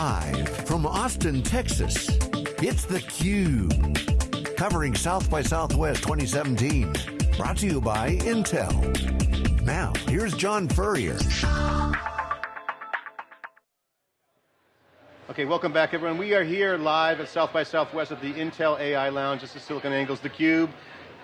Live from Austin, Texas, it's theCUBE. Covering South by Southwest 2017. Brought to you by Intel. Now, here's John Furrier. Okay, welcome back everyone. We are here live at South by Southwest at the Intel AI Lounge. This is SiliconANGLE's theCUBE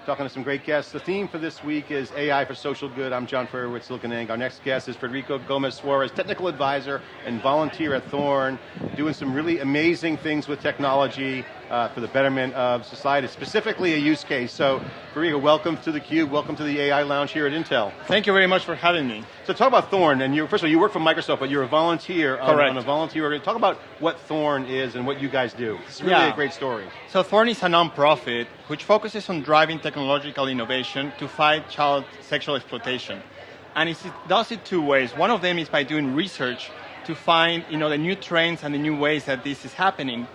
talking to some great guests. The theme for this week is AI for social good. I'm John Furrier with SiliconANGLE. Our next guest is Federico Gomez Suarez, technical advisor and volunteer at Thorn, doing some really amazing things with technology uh, for the betterment of society, specifically a use case. So, Federico, welcome to theCUBE, welcome to the AI Lounge here at Intel. Thank you very much for having me. So talk about Thorn, and you, first of all, you work for Microsoft, but you're a volunteer on, on, a volunteer organization. Talk about what Thorn is and what you guys do. It's really yeah. a great story. So Thorn is a non-profit which focuses on driving technological innovation to fight child sexual exploitation. And it does it two ways. One of them is by doing research to find you know, the new trends and the new ways that this is happening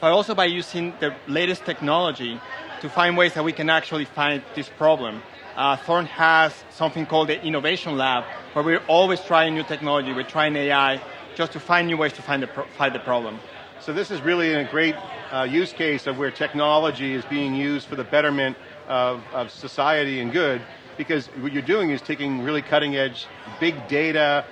but also by using the latest technology to find ways that we can actually find this problem. Uh, Thorn has something called the Innovation Lab, where we're always trying new technology, we're trying AI, just to find new ways to find the, find the problem. So this is really a great uh, use case of where technology is being used for the betterment of, of society and good, because what you're doing is taking really cutting edge, big data,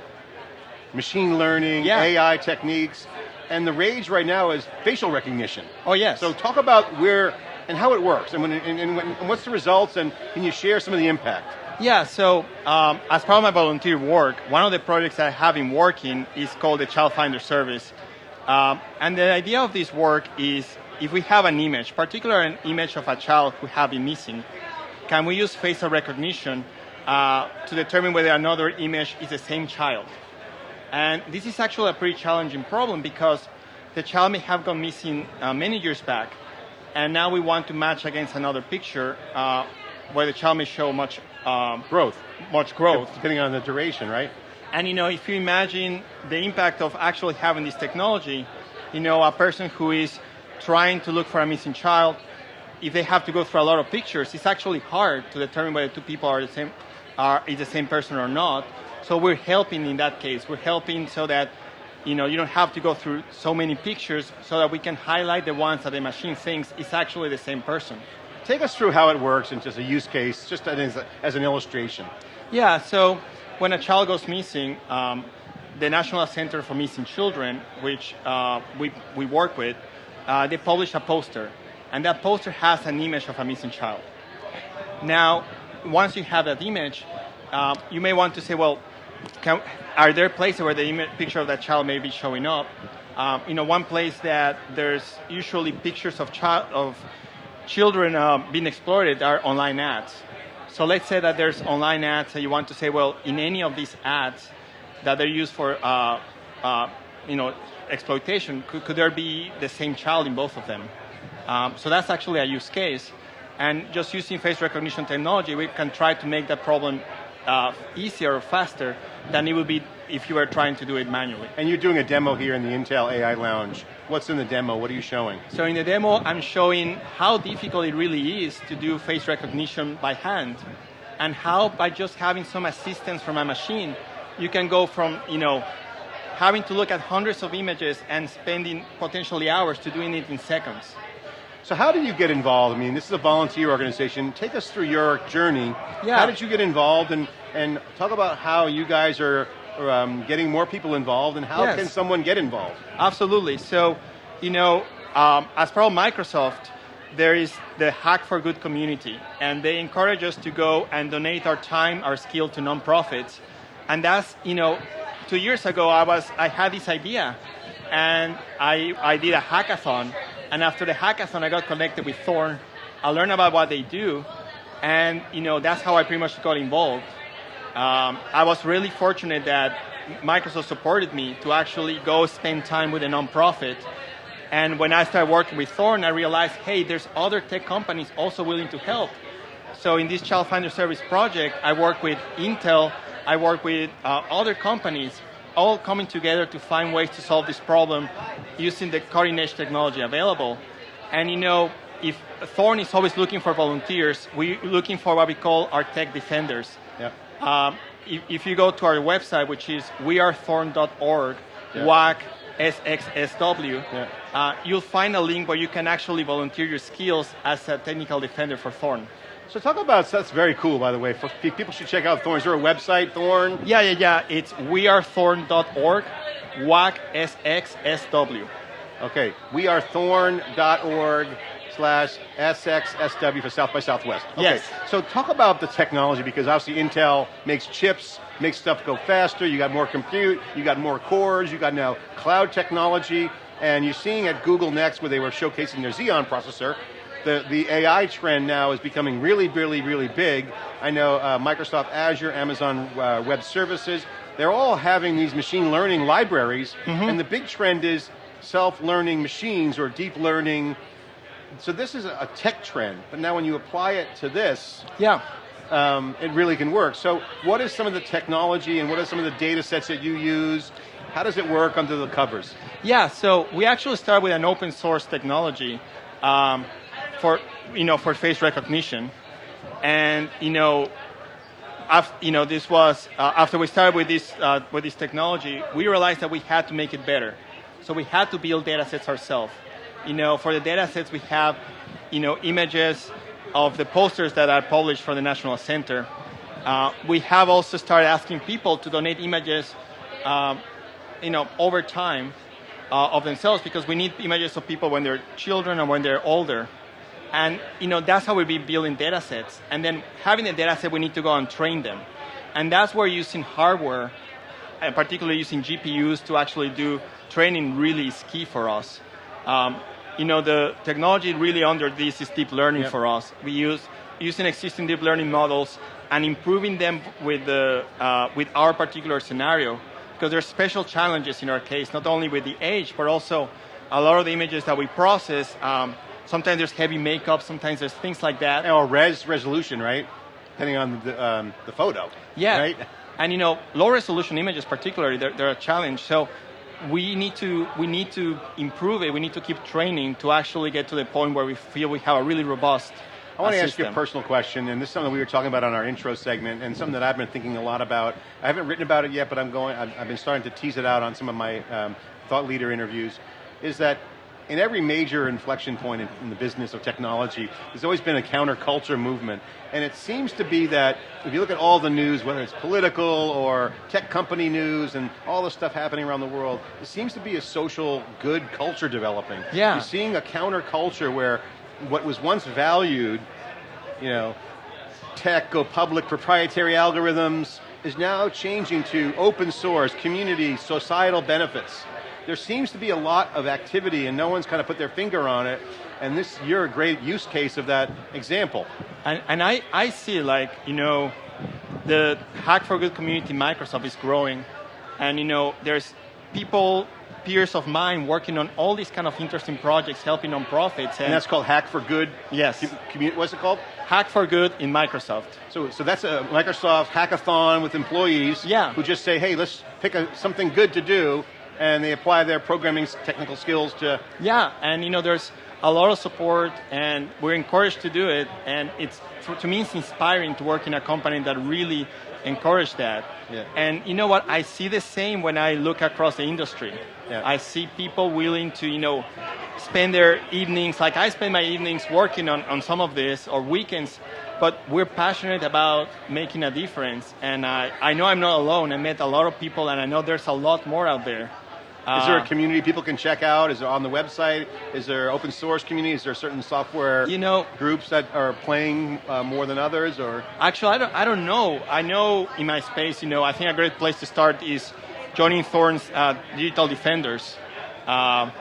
machine learning, yeah. AI techniques, and the rage right now is facial recognition. Oh yes. So talk about where and how it works, and, when, and, and, and what's the results, and can you share some of the impact? Yeah, so um, as part of my volunteer work, one of the projects I have been working is called the Child Finder Service. Um, and the idea of this work is if we have an image, particularly an image of a child who have been missing, can we use facial recognition uh, to determine whether another image is the same child? And this is actually a pretty challenging problem because the child may have gone missing uh, many years back, and now we want to match against another picture uh, where the child may show much um, growth, much growth, depending on the duration, right? And you know, if you imagine the impact of actually having this technology, you know, a person who is trying to look for a missing child, if they have to go through a lot of pictures, it's actually hard to determine whether two people are the same, are is the same person or not. So we're helping in that case. We're helping so that you know you don't have to go through so many pictures, so that we can highlight the ones that the machine thinks is actually the same person. Take us through how it works and just a use case, just as, a, as an illustration. Yeah. So when a child goes missing, um, the National Center for Missing Children, which uh, we we work with, uh, they publish a poster, and that poster has an image of a missing child. Now, once you have that image, uh, you may want to say, well, can, are there places where the image, picture of that child may be showing up? Um, you know, one place that there's usually pictures of child of children uh, being exploited are online ads. So let's say that there's online ads and you want to say, well, in any of these ads that they're used for, uh, uh, you know, exploitation, could, could, there be the same child in both of them? Um, so that's actually a use case. And just using face recognition technology, we can try to make that problem uh, easier or faster than it would be if you were trying to do it manually. And you're doing a demo here in the Intel AI Lounge. What's in the demo? What are you showing? So in the demo, I'm showing how difficult it really is to do face recognition by hand, and how by just having some assistance from a machine, you can go from you know having to look at hundreds of images and spending potentially hours to doing it in seconds. So how did you get involved? I mean, this is a volunteer organization. Take us through your journey. Yeah. How did you get involved and, and talk about how you guys are um, getting more people involved and how yes. can someone get involved? Absolutely. So, you know, um, as part of Microsoft, there is the Hack for Good community, and they encourage us to go and donate our time, our skill to nonprofits. And that's, you know, two years ago, I was, I had this idea, and I, I did a hackathon and after the hackathon, I got connected with Thorn. I learned about what they do, and you know that's how I pretty much got involved. Um, I was really fortunate that Microsoft supported me to actually go spend time with a nonprofit. And when I started working with Thorn, I realized, hey, there's other tech companies also willing to help. So in this Child Finder Service project, I work with Intel, I work with uh, other companies all coming together to find ways to solve this problem using the cutting edge technology available. And you know, if Thorn is always looking for volunteers, we're looking for what we call our tech defenders. Yep. Um, if, if, you go to our website, which is wearethorn.org, yep. WAC SXSW, Yeah. uh, you'll find a link where you can actually volunteer your skills as a technical defender for Thorn. So talk about that's very cool, by the way. People should check out Thorn. Is there a website, Thorn? Yeah, yeah, yeah. It's wearethorn.org, WAC SXSW. Okay, wearethorn.org slash SXSW for South by Southwest. Okay. Yes. So talk about the technology because obviously Intel makes chips, makes stuff go faster, you got more compute, you got more cores, you got now cloud technology, and you're seeing at Google Next where they were showcasing their Xeon processor, the, the AI trend now is becoming really, really, really big. I know uh, Microsoft Azure, Amazon uh, Web Services, they're all having these machine learning libraries, and the big trend is self-learning machines or deep learning. So this is a tech trend, but now when you apply it to this, Yeah. um, it really can work. So what is some of the technology and what are some of the data sets that you use? How does it work under the covers? Yeah, so we actually started with an open source technology um, for you know for face recognition, and you know, after, you know this was uh, after we started with this uh, with this technology, we realized that we had to make it better. So we had to build data sets ourselves. You know, for the data sets we have, you know, images of the posters that are published for the National Center. Uh, we have also started asking people to donate images um, you know, over time uh, of themselves because we need images of people when they're children and when they're older. And you know, that's how we be building data sets. And then having the data set, we need to go and train them. And that's where using hardware, and particularly using GPUs to actually do training really is key for us. Um, you know, the technology really under this is deep learning Yep. for us. We use using existing deep learning models and improving them with the uh, with our particular scenario because there are special challenges in our case, not only with the age, but also a lot of the images that we process. Um, sometimes there's heavy makeup, sometimes there's things like that. Or res resolution, right? Depending on the, um, the photo. Yeah. Right? And you know, low resolution images particularly, they're, they're a challenge. So we need to we need to improve it. We need to keep training to actually get to the point where we feel we have a really robust. I want uh, to ask you a personal question, and this is something we were talking about on our intro segment, and something that I've been thinking a lot about. I haven't written about it yet, but I'm going. I've, I've been starting to tease it out on some of my um, thought leader interviews. Is that in every major inflection point in, in the business of technology, there's always been a counterculture movement, and it seems to be that if you look at all the news, whether it's political or tech company news, and all the stuff happening around the world, it seems to be a social good culture developing. Yeah. You're seeing a counterculture where what was once valued, you know, tech, go public, proprietary algorithms, is now changing to open source, community, societal benefits. There seems to be a lot of activity and no one's kind of put their finger on it, and this, you're a great use case of that example. And, and I, I see like, you know, the Hack for Good community in Microsoft is growing. And, you know, there's people, peers of mine working on all these kind of interesting projects, helping nonprofits. And, And that's called Hack for Good. Yes. What's it called? Hack for Good in Microsoft. So, so that's a Microsoft hackathon with employees Yeah. who just say, hey, let's pick a, something good to do, and they apply their programming technical skills to Yeah, and you know, there's a lot of support, and we're encouraged to do it. And it's to me, it's inspiring to work in a company that really encourage that. Yeah. And you know what? I see the same when I look across the industry. Yeah. I see people willing to, you know, spend their evenings, like I spend my evenings working on, on some of this, or weekends, but we're passionate about making a difference. And I, I know I'm not alone. I met a lot of people, and I know there's a lot more out there. Is there Uh, a community people can check out? Is it on the website? Is there open source community? Is there certain software You know- groups that are playing uh, more than others? Or Actually, I don't, I don't know. I know in my space, you know, I think a great place to start is joining Thorn's uh, Digital Defenders. Um,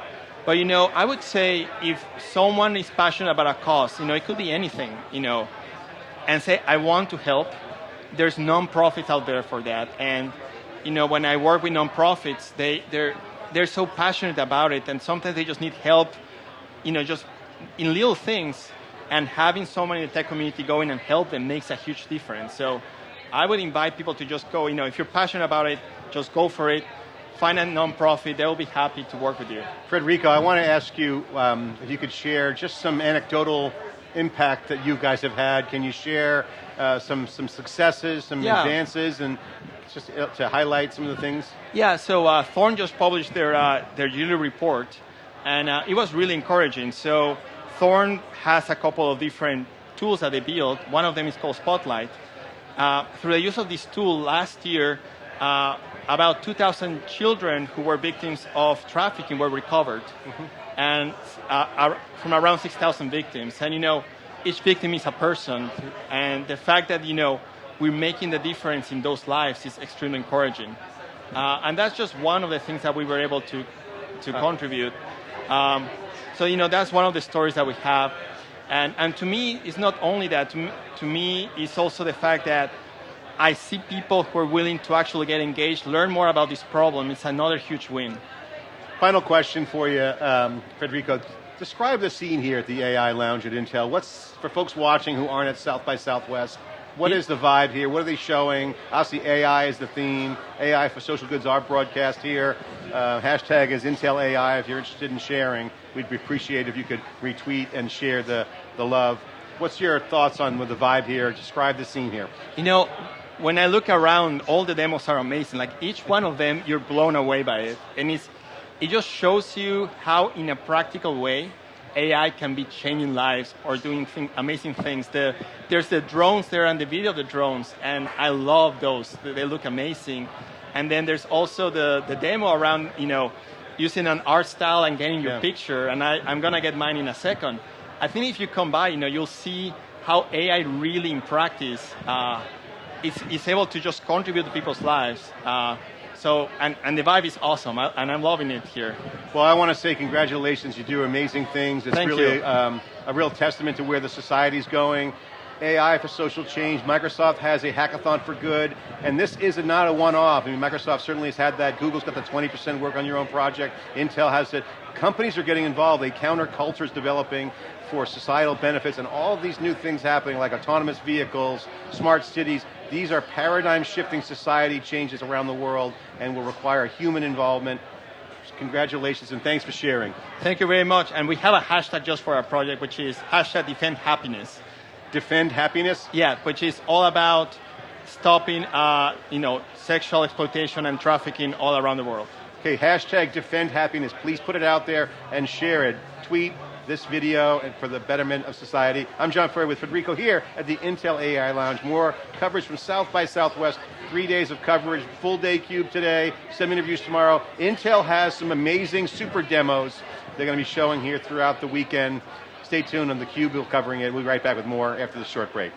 but, you know, I would say if someone is passionate about a cause, you know, it could be anything, you know, and say, I want to help, there's nonprofits out there for that. And, you know, when I work with nonprofits, they, they're, they're so passionate about it, and sometimes they just need help, you know, just in little things. And having someone in the tech community go in and help them makes a huge difference. So I would invite people to just go, you know, if you're passionate about it, just go for it. Find a nonprofit, they'll be happy to work with you. Frederico, I want to ask you um, if you could share just some anecdotal impact that you guys have had. Can you share uh, some some successes, some Yeah. advances, and just uh, to highlight some of the things? Yeah, so uh, Thorn just published their, uh, their yearly report, and uh, it was really encouraging. So Thorn has a couple of different tools that they built. One of them is called Spotlight. Uh, through the use of this tool last year, uh, about 2,000 children who were victims of trafficking were recovered, mm-hmm. and uh, from around 6,000 victims. And you know, each victim is a person, and the fact that you know we're making the difference in those lives is extremely encouraging. Uh, and that's just one of the things that we were able to to uh. contribute. Um, so you know, that's one of the stories that we have. And, and to me, it's not only that. To me, to me, it's also the fact that I see people who are willing to actually get engaged, learn more about this problem. It's another huge win. Final question for you, um, Federico. Describe the scene here at the AI Lounge at Intel. What's, for folks watching who aren't at South by Southwest, what is the vibe here? What are they showing? Obviously, AI is the theme. AI for social goods, our broadcast here. Uh, hashtag is Intel AI if you're interested in sharing. We'd appreciate if you could retweet and share the, the love. What's your thoughts on the vibe here? Describe the scene here. You know, when I look around, all the demos are amazing. Like each one of them, you're blown away by it. And it's, it just shows you how, in a practical way, AI can be changing lives or doing thing, amazing things. The, there's the drones there and the video of the drones, and I love those. They look amazing. And then there's also the, the demo around, you know, using an art style and getting your yeah. picture, and I, I'm gonna get mine in a second. I think if you come by, you know, you'll see how AI really in practice uh, is, is able to just contribute to people's lives. Uh, so, and, and the vibe is awesome, I, and I'm loving it here. Well, I want to say congratulations. You do amazing things. It's Thank really um, a real testament to where the society's going. AI for social change. Microsoft has a hackathon for good, and this is not a one-off. I mean, Microsoft certainly has had that. Google's got the 20% work on your own project. Intel has it. Companies are getting involved. A counterculture is developing for societal benefits, and all these new things happening, like autonomous vehicles, smart cities. These are paradigm-shifting society changes around the world, and will require human involvement. Congratulations and thanks for sharing. Thank you very much. And we have a hashtag just for our project, which is hashtag defend happiness defend happiness? Yeah, which is all about stopping, uh, you know, sexual exploitation and trafficking all around the world. Okay, hashtag defend happiness. Please put it out there and share it. Tweet this video and for the betterment of society. I'm John Furrier with Federico here at the Intel AI Lounge. More coverage from South by Southwest. Three days of coverage, full day cube today, some interviews tomorrow. Intel has some amazing super demos they're going to be showing here throughout the weekend. Stay tuned on theCUBE, we'll be covering it. We'll be right back with more after the short break.